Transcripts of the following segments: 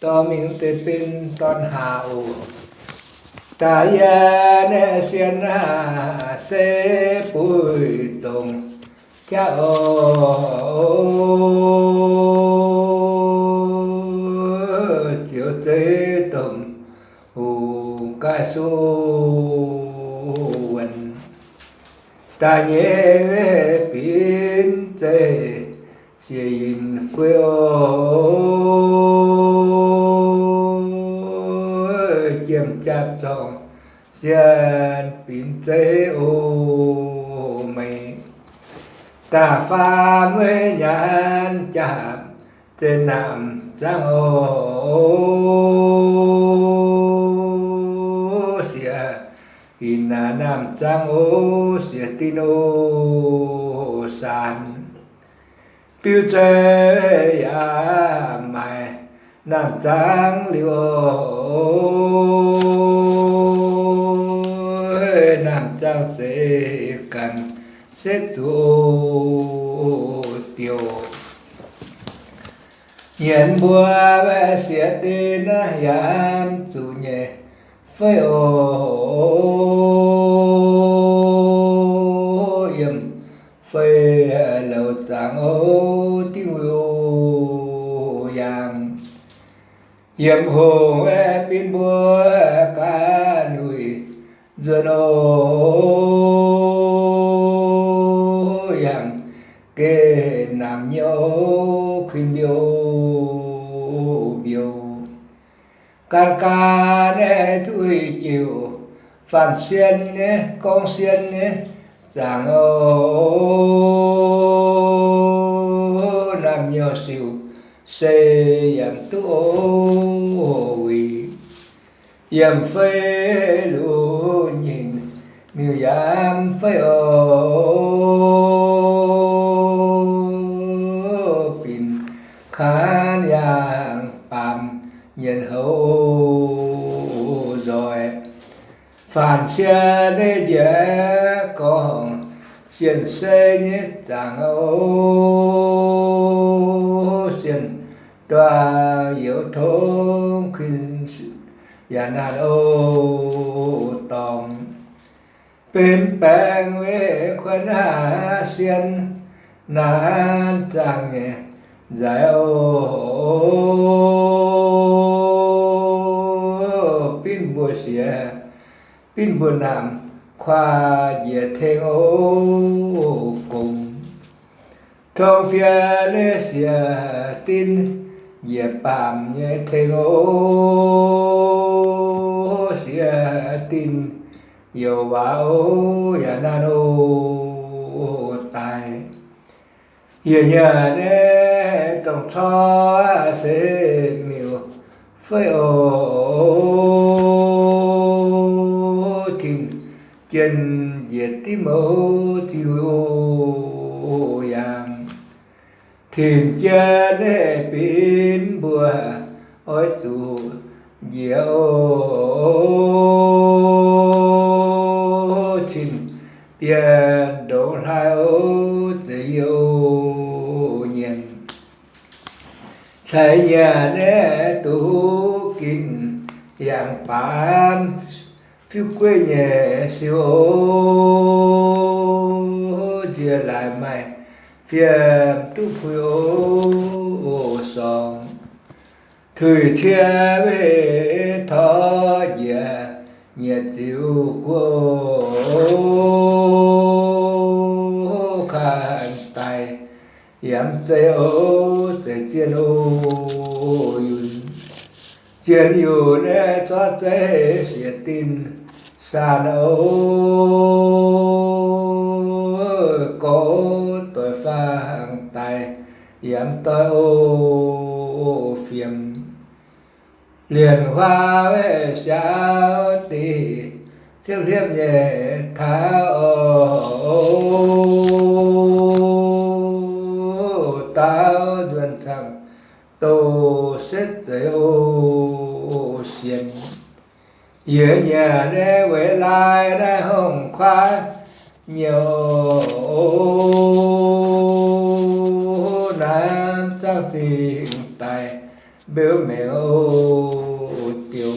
to miếng tê pin ton hà ủ. Ta ya ne xiên na se bùi tùng. Cha ô, chiều tê tùng. Ủ ca su ta nhé pin tê xin quê ô. Chiêm chạp trọng xin bình tê ô mày tà pha mới nhãn chạp trên nam giang ô xìa Ina nam giang ô xìa tin ô sàn. Biểu chế ya mai nam chang liu ô nam chang cần xét chủ tiểu. Nhiên bùa về xìa tên yam chủ nhẹ phơi ô yếm phơi lầu trắng ô tiêu ô yang yếm hồ e pin bùa duyên ô yang kê nam nhau khuyên biểu biểu. Can ca nè, thui chiều phản xuyên nè, con xuyên nè, giảng ô nam nhau siêu xê yam tu ô quỳ yam phê lu miêu dạ yam phải ô. Pin khán yang phạm nhân hậu rồi. Phản xe đê dễ còn xiên xe nhé chẳng ô xiên tòa yếu thông khuyên và nàn ô bên bèn với quân hạ xiên nán chẳng nhé giải ô pin bùa xìa, pin bùa nam khoa dìa thêng ô cùng. Thông phía nê xìa tin, dìa bàm nhé thêng ô xìa tin yêu vào ya nan ô tài. Giờ nhà nè tổng tho sẽ miêu phơi ô kim chân diệt tí mẫu tiêu ô yang thiền cha nè biến bùa, ôi dù diệu tiền đổ hai ô yêu nhiên. Chạy nhà nè tu kinh yang pan phiêu quê nhẹ siêu ô chia lại mày phiền tu phiêu ô song. Thời chia về thọ dạ nhiệt chiều của yếm chế o chế chien o yun chien yun nè cho chế xie tin san o có tội pha hàng tài yếm tôi ô phiền liền hoa về sao tì, thiếp thiếp nhẹ thả ô tao duyên sang tô xét tế ô xiêm, Nhớ nhà đế quay lại đế hồng khoa nhiều nam trang thiện tài biểu mẹ ô tiêu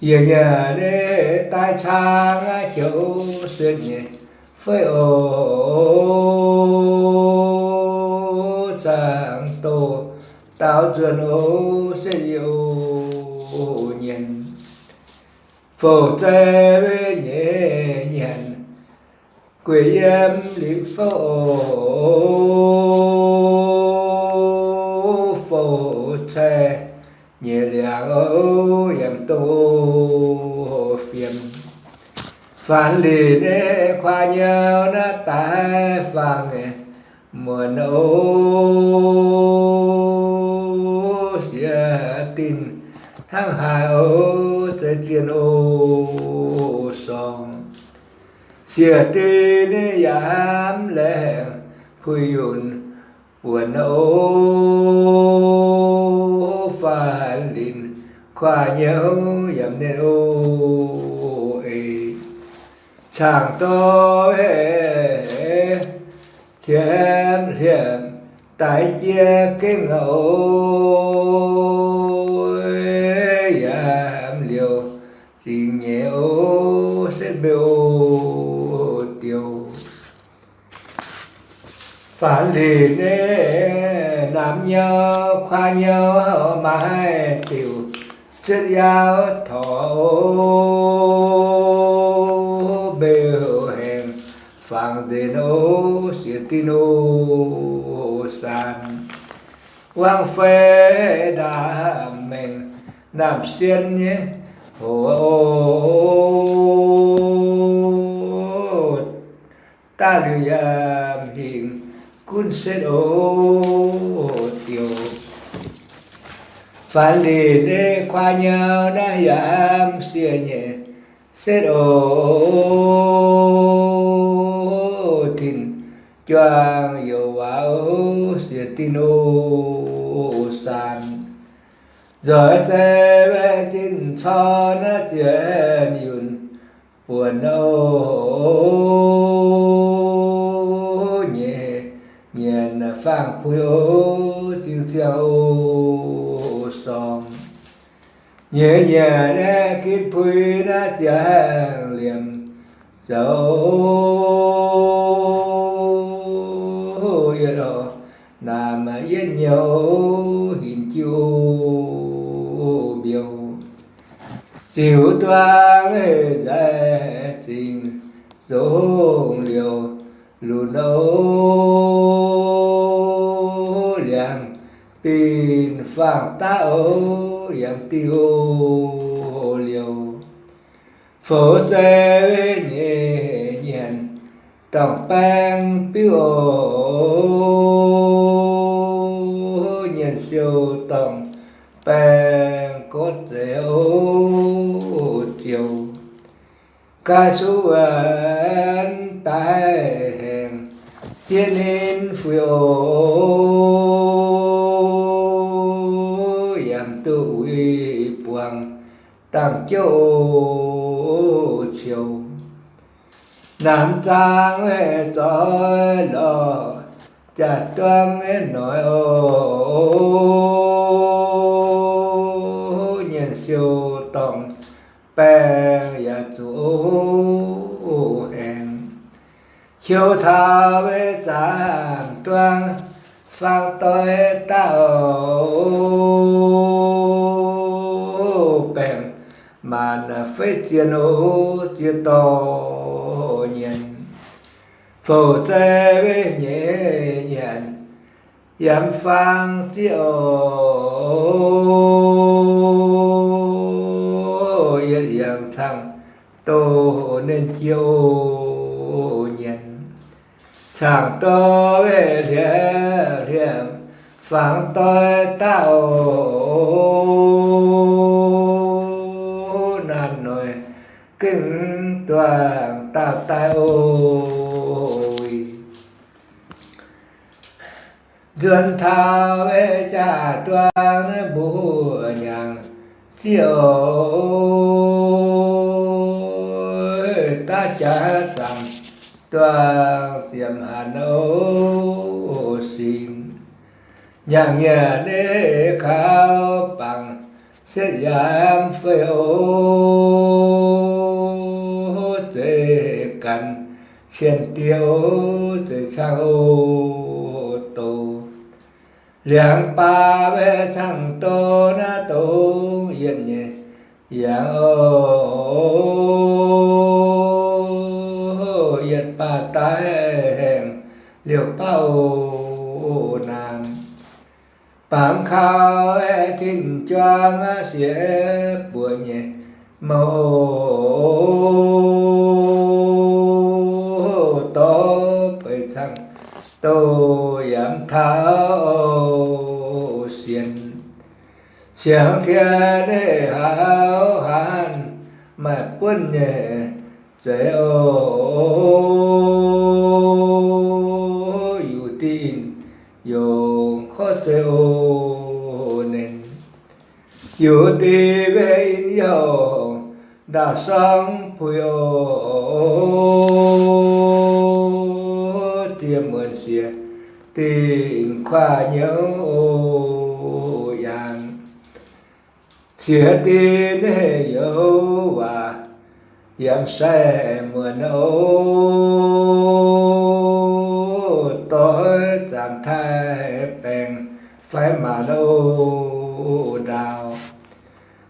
giờ nhà để tai trang chiếu xuyên nhẹ phơi ô tổ tạo tao truyền ô sẽ yêu nhìn phổ tre với nhẹ nhàng quỷ em liễu phổ. Phổ tre nhẹ nhàng ô em tô phiền. Phản lì nê khoa nhau nó tai phàng nè muôn ô xia tin, tháng hai ô tê chiên ô song. Xia tin yam lệ phui yun buồn ô pha lìn, khoa nhớ yam nên ô ê. Chàng tôi thiên thiện tại chia cái ngẫu giảm liều. Chỉ nhẹ ô sẽ biểu tiêu phản liền làm nam nhớ, khoa nhớ mà hai tiểu. Chất giáo thọ phang dê nô siết tin ô san. Quang phê đà mình nam xiên nhé. Ô ta lưu yam hình cun xét ô tiêu phản lì đê khoa nhau đã yam dạ xiên nhẹ xét ô choang yêu wow siết tin ô san. Rồi che về chín cho nó chuyện yun buồn ô nhẹ nhẹ phang phu ô chiêu chiêu ô song. Nhẹ nhẹ nè kít phu nó chàng liềm dấu yên đó nam yên nhau hình chiêu biểu. Chiều toang giải trình giống liều lù nấu liang tin phang ta ô yang tiêu liều phổ xe tổng bang biểu ổ, nhân siêu tổng bang cốt ô chiều ca số an tai hèn, thiên nên phiêu giảm tự uy buang tăng châu chiều nam trang soi lò chặt toan nội ô. Nhìn siêu tổng bèn và chủ hèn Chiều thà với giảm toan phang tôi tạo bèn màn phê chiến ô chia to phổ tê với nhẹ nhàng giảm phang tiêu yên yang thăng tô nên chiêu nhận chẳng tô về thiện thiện phang tôi tạo nàn nồi kinh toàn tạo tai ôi duyên thao về cha toàn bù nhàng, chiều ta cha rằng toàn tiềm hà nô xin nhàng nhà đế khao bằng, sẽ giảm phê ô tệ cần xiên tiêu tệ sao liang pa ve chang to na to, yên nhẹ yang ô yên pa tai hèn, liều pa bao nam Phạm khao e thinh choang xie bùa nhẹ mô to phải thăng tô giảm thao xiên chẳng thiên đế hảo hàn mà quân nhẹ dễ ô yu tin, yo khó dễ ô nên yu ti về in đã sang phu ô tiêm mượn xìa tình khoa nhớ ô xìa tin hệ dấu và yam xe mượn ô tối chẳng thay bèn phải mà đâu đào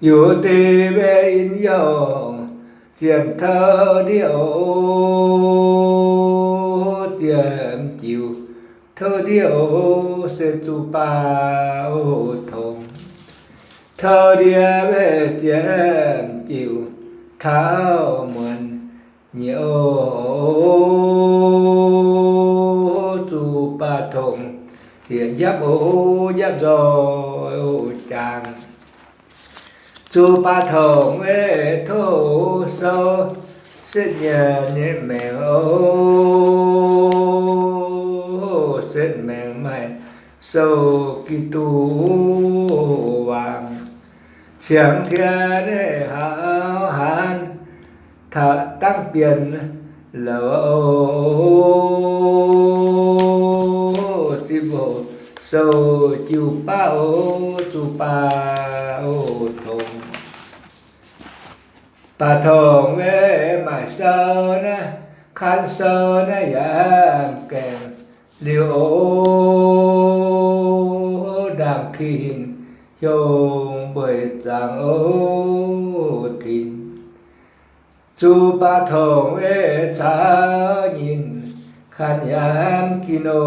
dù tì bê in dầu diệm thơ điệu tiệm chiều thơ điệu sẽ chu ba ô thơ địa về chém chiều thao mượn nhiều tu ba thùng. Hiện giáp ô giáp rồi ô chàng chu ba thùng ê thô sâu xin nhờ niệm mẹ ô xin mẹ mày sâu kỳ tu vàng xiang thiên đế hảo hán, Thợ tăng biển lâu ti bộ sâu chiều pa ô bao pa ô thùng. Pa thùng ê mà sơ na khan sơ na yam kèm liu ô đàm khin yung bởi giang ô thìn chu ba thong ê cha nhìn khan yam kino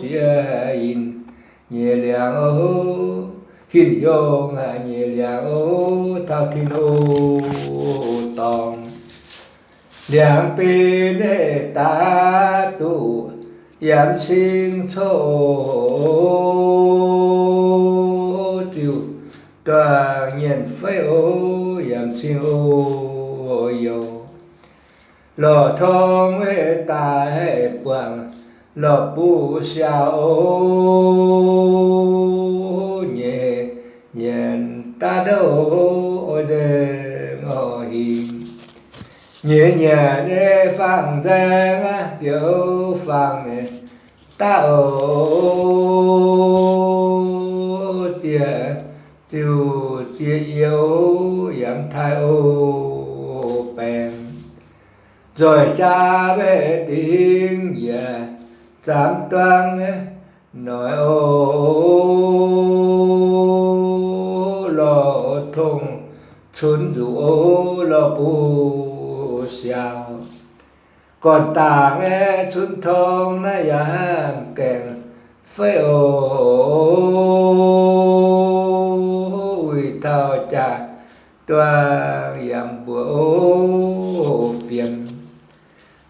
xia in nhẹ liang ô hin yo ngà nhẹ liang ô thao thiên ô tòng liang pin ê ta tu giảm sinh thô triệu toàn nhận phái ô giảm sinh ô dầu lò thông hệ ta hệ quảng, lò bu xia ô nhẹ nhện ta đâu ôi đề nhẹ nhẹ để phang giang á tiểu phang nè chia chiều chia yếu yam thai ô bèn. Rồi cha về tiếng về giảm toan nói ô lo thùng chốn rủ ô lo bu xiao còn ta nghe chúng thông na yam kèn phê ô. Ui, thao cha toàn yam bùa ô phiền.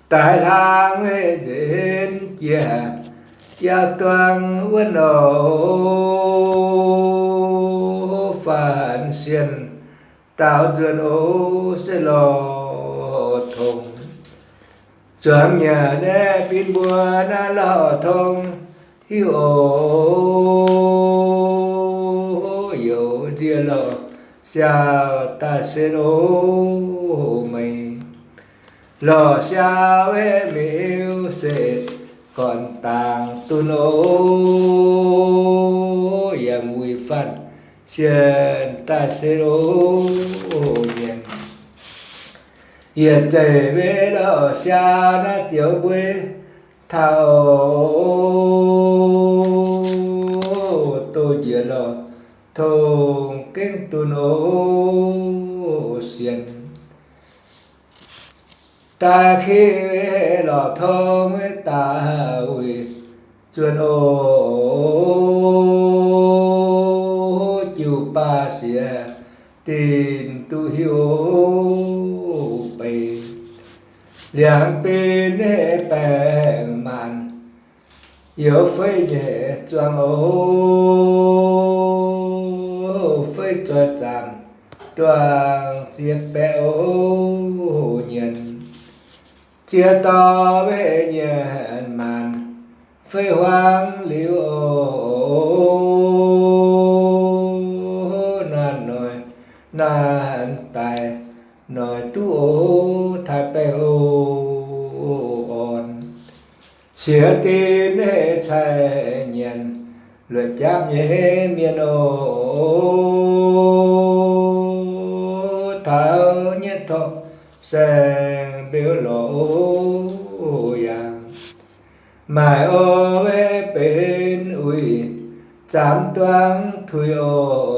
Tại thang mê đến chia ya toàn quân ô. Phản xiên tạo duyên ô sẽ lò Chẳng nhà đê pin bùa na lò thông. Hiu ô Yêu địa lò Sao ta sẽ ô mày Lò sao em yêu sẽ Còn tàng tu lô. Yam phân xiên ta sẽ ô nhiên hiện trời về ở xa na chiều quê thảo. Tôi chỉ lo thô kinh tu nô xiên. Ta khi lo mới ta quỳ chuyên ô. Chiều ba xia tin tu hiếu liền bên hệ bèn màn yếu phơi nhẹ choang ô phơi cho chạm toàn chiếc bé ô nhìn chia to về nhận màn phơi hoang liễu nan nồi nan tài nồi tu ô chia tin hệ chạy nhận luật giáp nhé miền ô. Thảo nhất thọ sẽ biểu lộ yang mai ô về bên ui chám toán thui ô.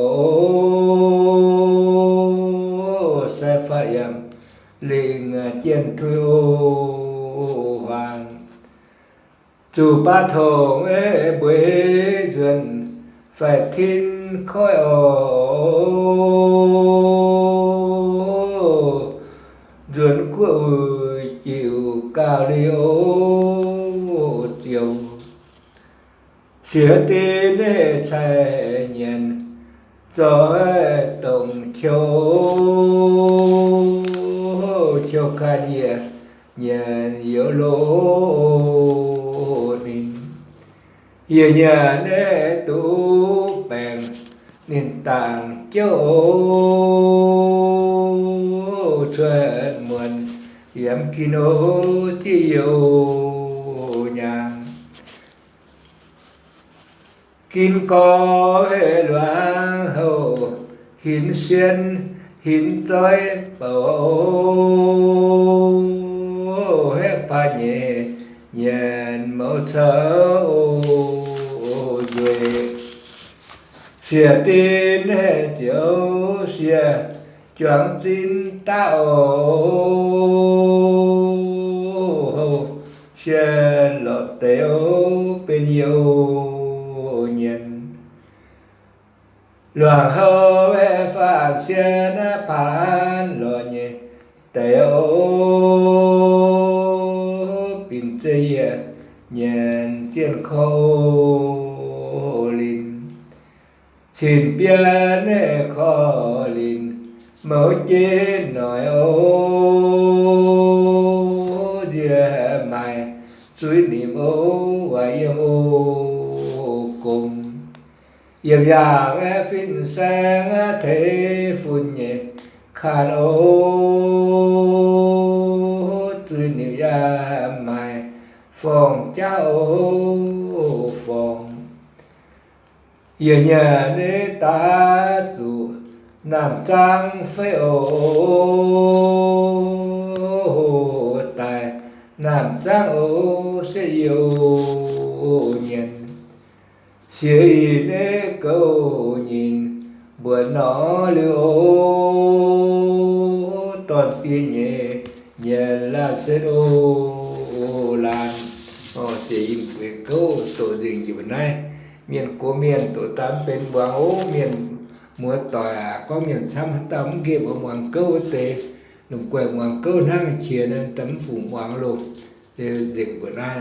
Sẽ phải yang liền chiến thui ô hoàng dù ba thổ ế bế duyên phải thiên khói ổ. Duyên của chịu cao đi ô chiều. Xỉa tin chạy nhìn cho tổng chiều chiều ca nhẹ nhận yếu lỗ Yêu nhận tu bèn, nền tảng châu chuyện yếm hiểm kino chiều nhàng kim có hệ loa hậu hiến xuyên hiến tối bầu. Hết ba nhẹ nhàn mẫu thơ ô xìa tin hệ chiếu, xìa chuẩn tin tạo ô lọt lọ bên yêu nhân. Loạn hô hệ phạt xìa na phản lo nhẹ tế bình tây nhận thiên khâu xin biên khó linh mơ chế nói ô. Địa mày suy niệm ô và yêu ô cùng. Yếm dạng phiên sang thế phun nhẹ khàn ô suy niệm ya mày phòng cháu yên nhà nê ta chủ Nam trang phê ô tài Nam trang ô sẽ yêu nhân Xìa y nê câu nhìn Bữa nó lưu Toàn tiên nhẹ Nhẹ là sẽ ô lan họ sẽ in việc câu tổ dình như bữa nay miền của miền, tổ tám bên buang ô miền mùa tòa, có miền xăm tấm kia ở hoàng câu tế. Nụ quẹo hoàng câu năng chia, nên tấm phủ hoàng lục dịch bữa nay.